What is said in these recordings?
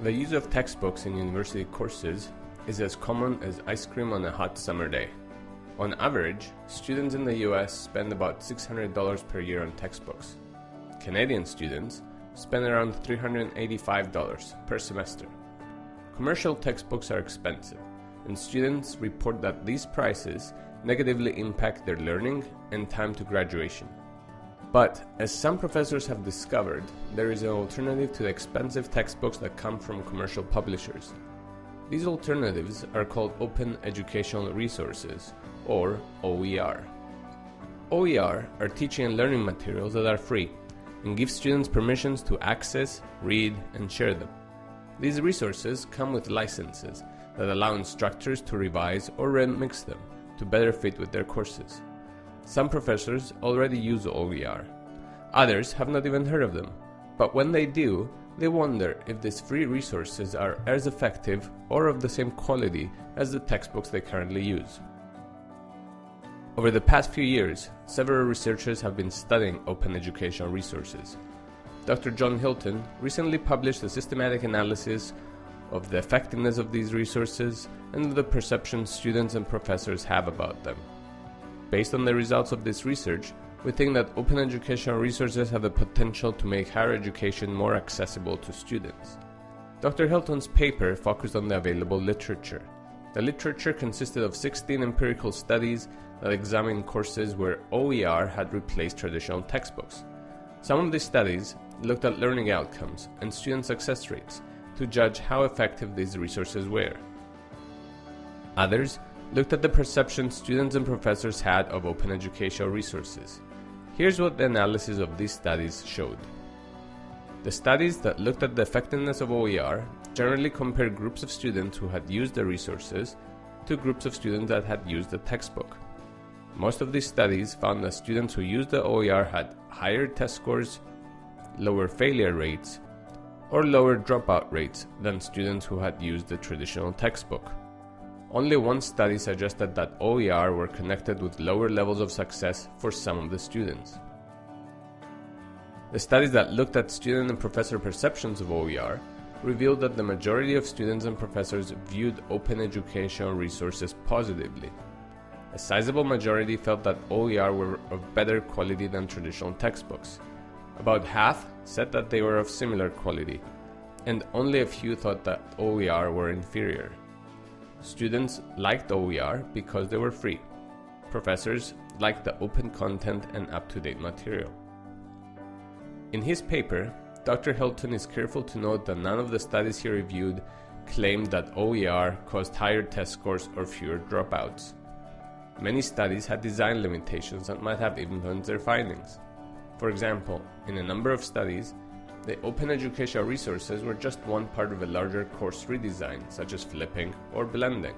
The use of textbooks in university courses is as common as ice cream on a hot summer day. On average, students in the US spend about $600 per year on textbooks. Canadian students spend around $385 per semester. Commercial textbooks are expensive, and students report that these prices negatively impact their learning and time to graduation. But, as some professors have discovered, there is an alternative to the expensive textbooks that come from commercial publishers. These alternatives are called Open Educational Resources, or OER. OER are teaching and learning materials that are free and give students permissions to access, read, and share them. These resources come with licenses that allow instructors to revise or remix them to better fit with their courses. Some professors already use OER. Others have not even heard of them. But when they do, they wonder if these free resources are as effective or of the same quality as the textbooks they currently use. Over the past few years, several researchers have been studying open educational resources. Dr. John Hilton recently published a systematic analysis of the effectiveness of these resources and the perception students and professors have about them. Based on the results of this research, we think that open educational resources have the potential to make higher education more accessible to students. Dr. Hilton's paper focused on the available literature. The literature consisted of 16 empirical studies that examined courses where OER had replaced traditional textbooks. Some of these studies looked at learning outcomes and student success rates to judge how effective these resources were. Others looked at the perception students and professors had of open educational resources. Here's what the analysis of these studies showed. The studies that looked at the effectiveness of OER generally compared groups of students who had used the resources to groups of students that had used the textbook. Most of these studies found that students who used the OER had higher test scores, lower failure rates, or lower dropout rates than students who had used the traditional textbook. Only one study suggested that OER were connected with lower levels of success for some of the students. The studies that looked at student and professor perceptions of OER revealed that the majority of students and professors viewed open educational resources positively. A sizable majority felt that OER were of better quality than traditional textbooks. About half said that they were of similar quality, and only a few thought that OER were inferior. Students liked OER because they were free. Professors liked the open content and up-to-date material. In his paper, Dr. Hilton is careful to note that none of the studies he reviewed claimed that OER caused higher test scores or fewer dropouts. Many studies had design limitations that might have influenced their findings. For example, in a number of studies, the open educational resources were just one part of a larger course redesign, such as flipping or blending.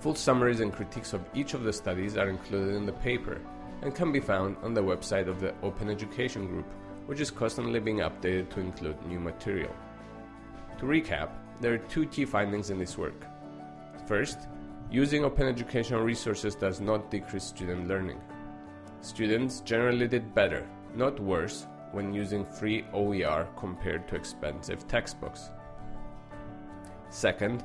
Full summaries and critiques of each of the studies are included in the paper and can be found on the website of the Open Education Group, which is constantly being updated to include new material. To recap, there are two key findings in this work. First, using open educational resources does not decrease student learning. Students generally did better, not worse, when using free OER compared to expensive textbooks. Second,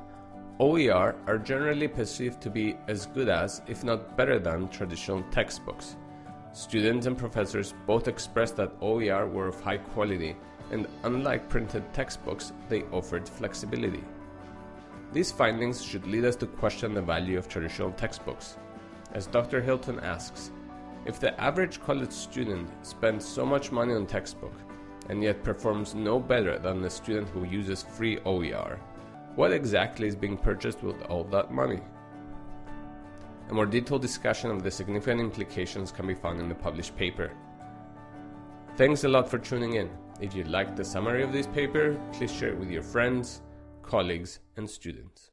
OER are generally perceived to be as good as, if not better than, traditional textbooks. Students and professors both expressed that OER were of high quality, and unlike printed textbooks, they offered flexibility. These findings should lead us to question the value of traditional textbooks. As Dr. Hilton asks, if the average college student spends so much money on textbook and yet performs no better than the student who uses free OER, what exactly is being purchased with all that money? A more detailed discussion of the significant implications can be found in the published paper. Thanks a lot for tuning in. If you liked the summary of this paper, please share it with your friends, colleagues, and students.